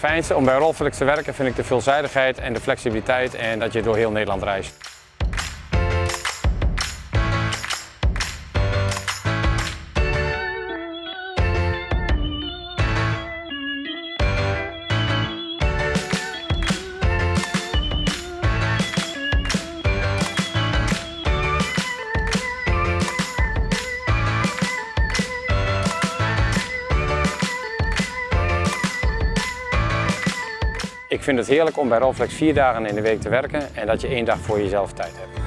fijnste om bij Rolflex te werken vind ik de veelzijdigheid en de flexibiliteit en dat je door heel Nederland reist. Ik vind het heerlijk om bij Rolflex vier dagen in de week te werken en dat je één dag voor jezelf tijd hebt.